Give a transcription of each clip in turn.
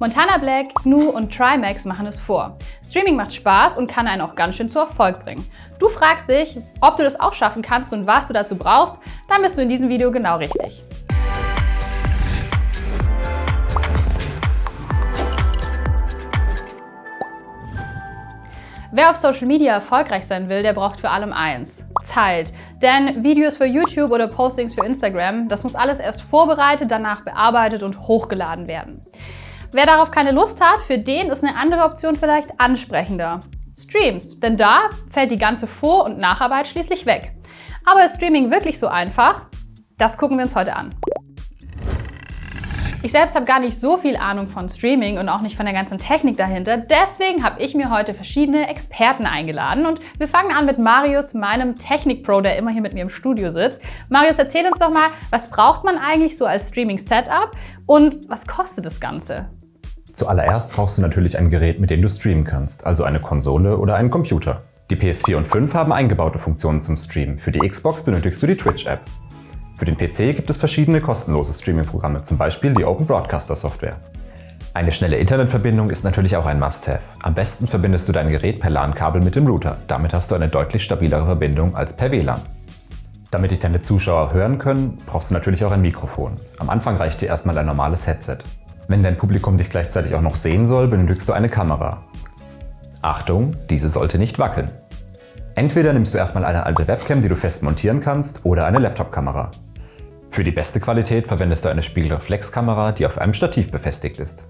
Montana Black, GNU und Trimax machen es vor. Streaming macht Spaß und kann einen auch ganz schön zu Erfolg bringen. Du fragst dich, ob du das auch schaffen kannst und was du dazu brauchst, dann bist du in diesem Video genau richtig. Wer auf Social Media erfolgreich sein will, der braucht für allem eins. Zeit. Denn Videos für YouTube oder Postings für Instagram, das muss alles erst vorbereitet, danach bearbeitet und hochgeladen werden. Wer darauf keine Lust hat, für den ist eine andere Option vielleicht ansprechender. Streams, denn da fällt die ganze Vor- und Nacharbeit schließlich weg. Aber ist Streaming wirklich so einfach? Das gucken wir uns heute an. Ich selbst habe gar nicht so viel Ahnung von Streaming und auch nicht von der ganzen Technik dahinter. Deswegen habe ich mir heute verschiedene Experten eingeladen und wir fangen an mit Marius, meinem Technik-Pro, der immer hier mit mir im Studio sitzt. Marius, erzähl uns doch mal, was braucht man eigentlich so als Streaming-Setup und was kostet das Ganze? Zuallererst brauchst du natürlich ein Gerät, mit dem du streamen kannst, also eine Konsole oder einen Computer. Die PS4 und 5 haben eingebaute Funktionen zum Streamen. Für die Xbox benötigst du die Twitch-App. Für den PC gibt es verschiedene kostenlose Streaming-Programme, zum Beispiel die Open Broadcaster Software. Eine schnelle Internetverbindung ist natürlich auch ein Must-Have. Am besten verbindest du dein Gerät per LAN-Kabel mit dem Router. Damit hast du eine deutlich stabilere Verbindung als per WLAN. Damit dich deine Zuschauer hören können, brauchst du natürlich auch ein Mikrofon. Am Anfang reicht dir erstmal ein normales Headset. Wenn dein Publikum dich gleichzeitig auch noch sehen soll, benötigst du eine Kamera. Achtung, diese sollte nicht wackeln. Entweder nimmst du erstmal eine alte Webcam, die du fest montieren kannst, oder eine Laptop-Kamera. Für die beste Qualität verwendest du eine Spiegelreflexkamera, die auf einem Stativ befestigt ist.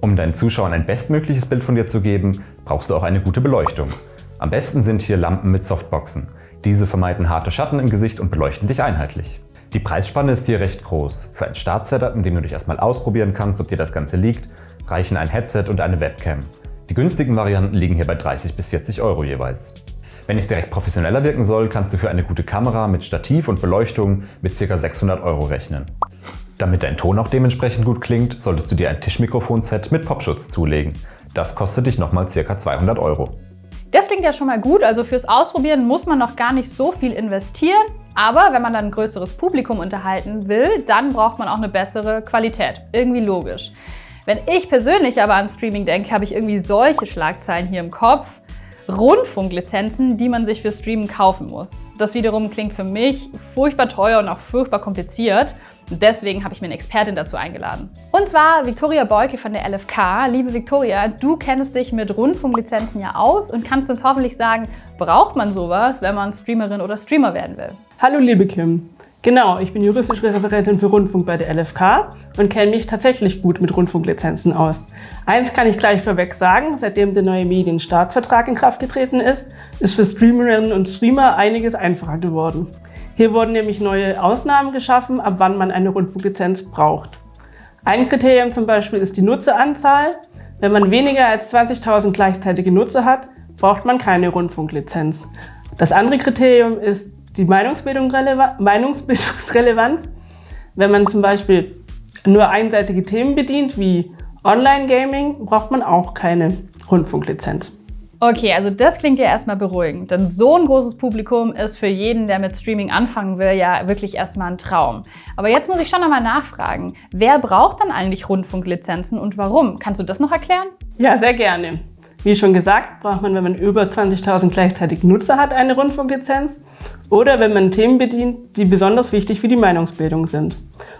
Um deinen Zuschauern ein bestmögliches Bild von dir zu geben, brauchst du auch eine gute Beleuchtung. Am besten sind hier Lampen mit Softboxen. Diese vermeiden harte Schatten im Gesicht und beleuchten dich einheitlich. Die Preisspanne ist hier recht groß. Für ein Startsetup, in dem du dich erstmal ausprobieren kannst, ob dir das Ganze liegt, reichen ein Headset und eine Webcam. Die günstigen Varianten liegen hier bei 30 bis 40 Euro jeweils. Wenn es direkt professioneller wirken soll, kannst du für eine gute Kamera mit Stativ und Beleuchtung mit ca. 600 Euro rechnen. Damit dein Ton auch dementsprechend gut klingt, solltest du dir ein Tischmikrofonset mit Popschutz zulegen. Das kostet dich nochmal ca. 200 Euro. Das klingt ja schon mal gut, also fürs Ausprobieren muss man noch gar nicht so viel investieren. Aber wenn man dann ein größeres Publikum unterhalten will, dann braucht man auch eine bessere Qualität. Irgendwie logisch. Wenn ich persönlich aber an Streaming denke, habe ich irgendwie solche Schlagzeilen hier im Kopf. Rundfunklizenzen, die man sich für Streamen kaufen muss. Das wiederum klingt für mich furchtbar teuer und auch furchtbar kompliziert. Deswegen habe ich mir eine Expertin dazu eingeladen. Und zwar Viktoria Beuke von der LFK. Liebe Viktoria, du kennst dich mit Rundfunklizenzen ja aus und kannst uns hoffentlich sagen, braucht man sowas, wenn man Streamerin oder Streamer werden will? Hallo liebe Kim. Genau, ich bin juristische Referentin für Rundfunk bei der LFK und kenne mich tatsächlich gut mit Rundfunklizenzen aus. Eins kann ich gleich vorweg sagen, seitdem der neue Medienstaatsvertrag in Kraft getreten ist, ist für Streamerinnen und Streamer einiges einfacher geworden. Hier wurden nämlich neue Ausnahmen geschaffen, ab wann man eine Rundfunklizenz braucht. Ein Kriterium zum Beispiel ist die Nutzeranzahl. Wenn man weniger als 20.000 gleichzeitige Nutzer hat, braucht man keine Rundfunklizenz. Das andere Kriterium ist die Meinungsbildung Meinungsbildungsrelevanz, wenn man zum Beispiel nur einseitige Themen bedient, wie Online-Gaming, braucht man auch keine Rundfunklizenz. Okay, also das klingt ja erstmal beruhigend, denn so ein großes Publikum ist für jeden, der mit Streaming anfangen will, ja wirklich erstmal ein Traum. Aber jetzt muss ich schon nochmal nachfragen, wer braucht dann eigentlich Rundfunklizenzen und warum? Kannst du das noch erklären? Ja, sehr gerne. Wie schon gesagt, braucht man, wenn man über 20.000 gleichzeitig Nutzer hat, eine Rundfunklizenz oder wenn man Themen bedient, die besonders wichtig für die Meinungsbildung sind.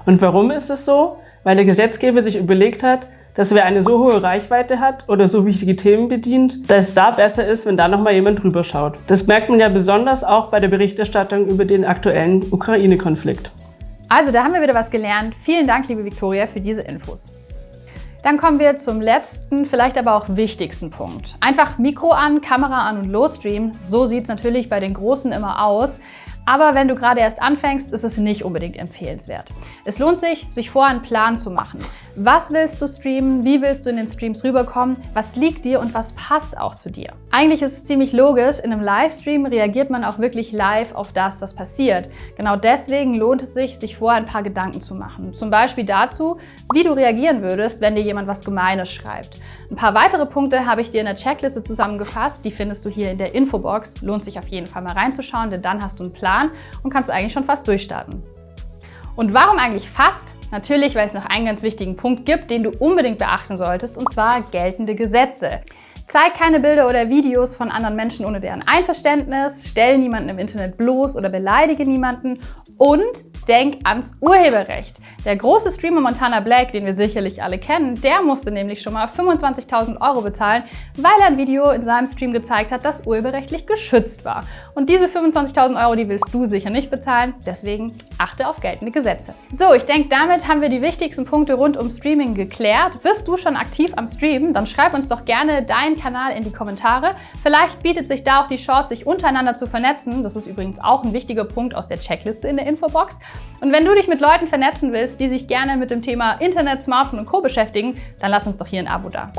Und warum ist es so? Weil der Gesetzgeber sich überlegt hat, dass wer eine so hohe Reichweite hat oder so wichtige Themen bedient, dass es da besser ist, wenn da nochmal jemand drüber schaut. Das merkt man ja besonders auch bei der Berichterstattung über den aktuellen Ukraine-Konflikt. Also da haben wir wieder was gelernt. Vielen Dank, liebe Viktoria, für diese Infos. Dann kommen wir zum letzten, vielleicht aber auch wichtigsten Punkt. Einfach Mikro an, Kamera an und losstreamen. So sieht es natürlich bei den Großen immer aus. Aber wenn du gerade erst anfängst, ist es nicht unbedingt empfehlenswert. Es lohnt sich, sich vorher einen Plan zu machen. Was willst du streamen? Wie willst du in den Streams rüberkommen? Was liegt dir und was passt auch zu dir? Eigentlich ist es ziemlich logisch, in einem Livestream reagiert man auch wirklich live auf das, was passiert. Genau deswegen lohnt es sich, sich vorher ein paar Gedanken zu machen. Zum Beispiel dazu, wie du reagieren würdest, wenn dir jemand was Gemeines schreibt. Ein paar weitere Punkte habe ich dir in der Checkliste zusammengefasst. Die findest du hier in der Infobox. Lohnt sich auf jeden Fall mal reinzuschauen, denn dann hast du einen Plan und kannst eigentlich schon fast durchstarten. Und warum eigentlich fast? Natürlich, weil es noch einen ganz wichtigen Punkt gibt, den du unbedingt beachten solltest, und zwar geltende Gesetze. Zeig keine Bilder oder Videos von anderen Menschen ohne deren Einverständnis, stell niemanden im Internet bloß oder beleidige niemanden und denk ans Urheberrecht. Der große Streamer Montana Black, den wir sicherlich alle kennen, der musste nämlich schon mal 25.000 Euro bezahlen, weil er ein Video in seinem Stream gezeigt hat, das urheberrechtlich geschützt war. Und diese 25.000 Euro, die willst du sicher nicht bezahlen, deswegen achte auf geltende Gesetze. So, ich denke, damit haben wir die wichtigsten Punkte rund um Streaming geklärt. Bist du schon aktiv am Streamen? Dann schreib uns doch gerne deinen Kanal in die Kommentare. Vielleicht bietet sich da auch die Chance, sich untereinander zu vernetzen. Das ist übrigens auch ein wichtiger Punkt aus der Checkliste in der Infobox. Und wenn du dich mit Leuten vernetzen willst, die sich gerne mit dem Thema Internet, Smartphone und Co. beschäftigen, dann lass uns doch hier ein Abo da.